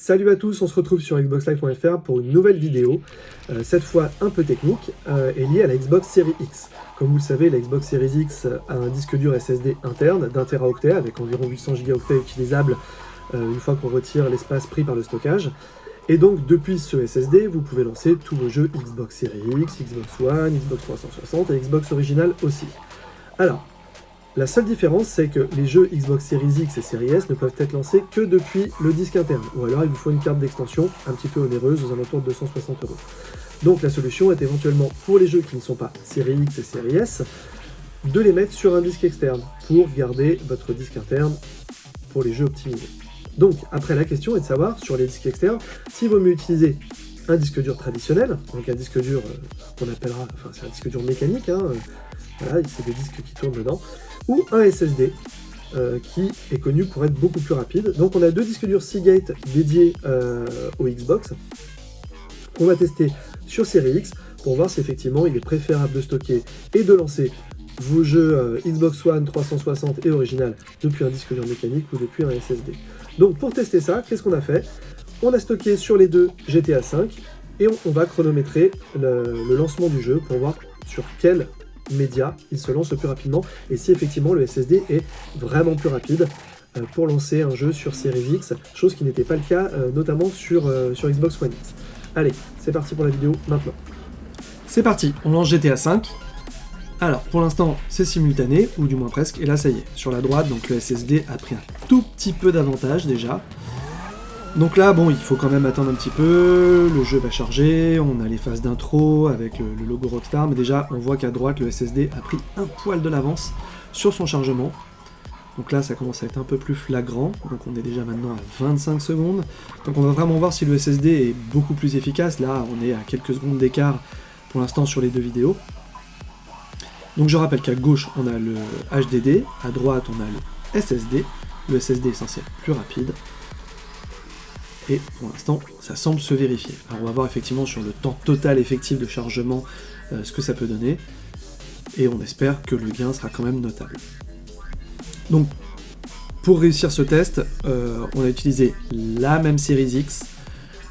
Salut à tous, on se retrouve sur xboxlive.fr pour une nouvelle vidéo, euh, cette fois un peu technique, euh, et liée à la Xbox Series X. Comme vous le savez, la Xbox Series X a un disque dur SSD interne d'un teraoctet avec environ 800 Go utilisables euh, une fois qu'on retire l'espace pris par le stockage. Et donc depuis ce SSD, vous pouvez lancer tous vos jeux Xbox Series X, Xbox One, Xbox 360 et Xbox Original aussi. Alors, la seule différence, c'est que les jeux Xbox Series X et Series S ne peuvent être lancés que depuis le disque interne, ou alors il vous faut une carte d'extension un petit peu onéreuse, aux alentours de 260 euros. Donc la solution est éventuellement, pour les jeux qui ne sont pas Series X et Series S, de les mettre sur un disque externe, pour garder votre disque interne pour les jeux optimisés. Donc, après, la question est de savoir, sur les disques externes, s'il vaut mieux utiliser un disque dur traditionnel, donc un disque dur euh, qu'on appellera, enfin c'est un disque dur mécanique, hein, euh, voilà, c'est des disques qui tournent dedans, ou un SSD, euh, qui est connu pour être beaucoup plus rapide. Donc on a deux disques durs Seagate dédiés euh, au Xbox, qu'on va tester sur Series X, pour voir si effectivement il est préférable de stocker et de lancer vos jeux Xbox One 360 et original depuis un disque dur mécanique ou depuis un SSD. Donc pour tester ça, qu'est-ce qu'on a fait? On a stocké sur les deux GTA V et on, va chronométrer le, lancement du jeu pour voir sur quel média, il se lance le plus rapidement, et si effectivement le SSD est vraiment plus rapide euh, pour lancer un jeu sur Series X, chose qui n'était pas le cas euh, notamment sur, euh, sur Xbox One X. Allez, c'est parti pour la vidéo maintenant. C'est parti, on lance GTA V. Alors, pour l'instant, c'est simultané, ou du moins presque, et là ça y est, sur la droite, donc le SSD a pris un tout petit peu d'avantage déjà, donc là, bon, il faut quand même attendre un petit peu, le jeu va charger, on a les phases d'intro avec le, logo Rockstar, mais déjà, on voit qu'à droite, le SSD a pris un poil de l'avance sur son chargement. Donc là, ça commence à être un peu plus flagrant, donc on est déjà maintenant à 25 secondes. Donc on va vraiment voir si le SSD est beaucoup plus efficace, là, on est à quelques secondes d'écart pour l'instant sur les deux vidéos. Donc je rappelle qu'à gauche, on a le HDD, à droite, on a le SSD. Le SSD est censé être plus rapide, et pour l'instant, ça semble se vérifier. Alors on va voir effectivement sur le temps total effectif de chargement euh, ce que ça peut donner, et on espère que le gain sera quand même notable. Donc, pour réussir ce test, euh, on a utilisé la même série X,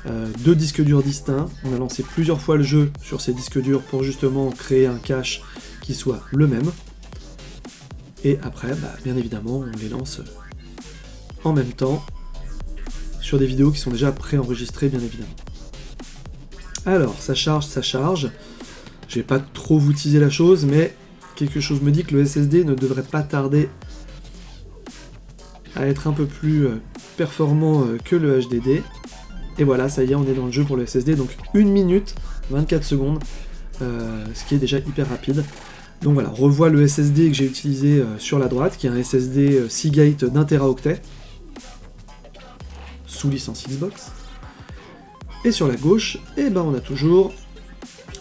euh, deux disques durs distincts, on a lancé plusieurs fois le jeu sur ces disques durs pour justement créer un cache qui soit le même, et après, bah, bien évidemment, on les lance en même temps sur des vidéos qui sont déjà préenregistrées, bien évidemment. Alors, ça charge, ça charge. Je vais pas trop vous teaser la chose, mais quelque chose me dit que le SSD ne devrait pas tarder à être un peu plus euh, performant euh, que le HDD. Et voilà, ça y est, on est dans le jeu pour le SSD, donc 1 minute 24 secondes, euh, ce qui est déjà hyper rapide. Donc voilà, on revoit le SSD que j'ai utilisé sur la droite, qui est un SSD Seagate d'un teraoctet sous licence Xbox. Et sur la gauche, eh ben on a toujours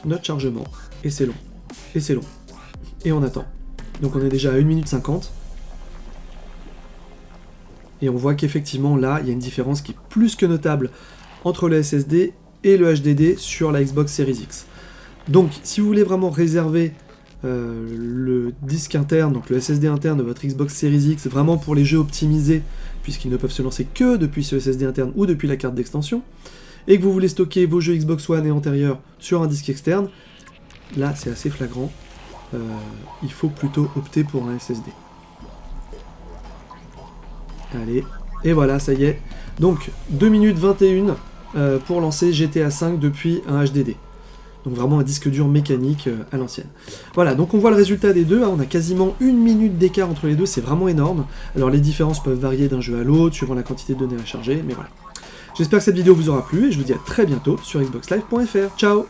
notre chargement. Et c'est long. Et c'est long. Et on attend. Donc on est déjà à 1 minute 50. Et on voit qu'effectivement là, il y a une différence qui est plus que notable entre le SSD et le HDD sur la Xbox Series X. Donc si vous voulez vraiment réserver euh, le disque interne, donc le SSD interne de votre Xbox Series X, vraiment pour les jeux optimisés, puisqu'ils ne peuvent se lancer que depuis ce SSD interne ou depuis la carte d'extension, et que vous voulez stocker vos jeux Xbox One et antérieurs sur un disque externe, là c'est assez flagrant, euh, il faut plutôt opter pour un SSD. Allez, et voilà, ça y est. Donc, 2 minutes 21 euh, pour lancer GTA V depuis un HDD. Donc vraiment un disque dur mécanique euh, à l'ancienne. Voilà, donc on voit le résultat des deux, hein. on a quasiment une minute d'écart entre les deux, c'est vraiment énorme. Alors les différences peuvent varier d'un jeu à l'autre, suivant la quantité de données à charger, mais voilà. J'espère que cette vidéo vous aura plu, et je vous dis à très bientôt sur xboxlive.fr. Ciao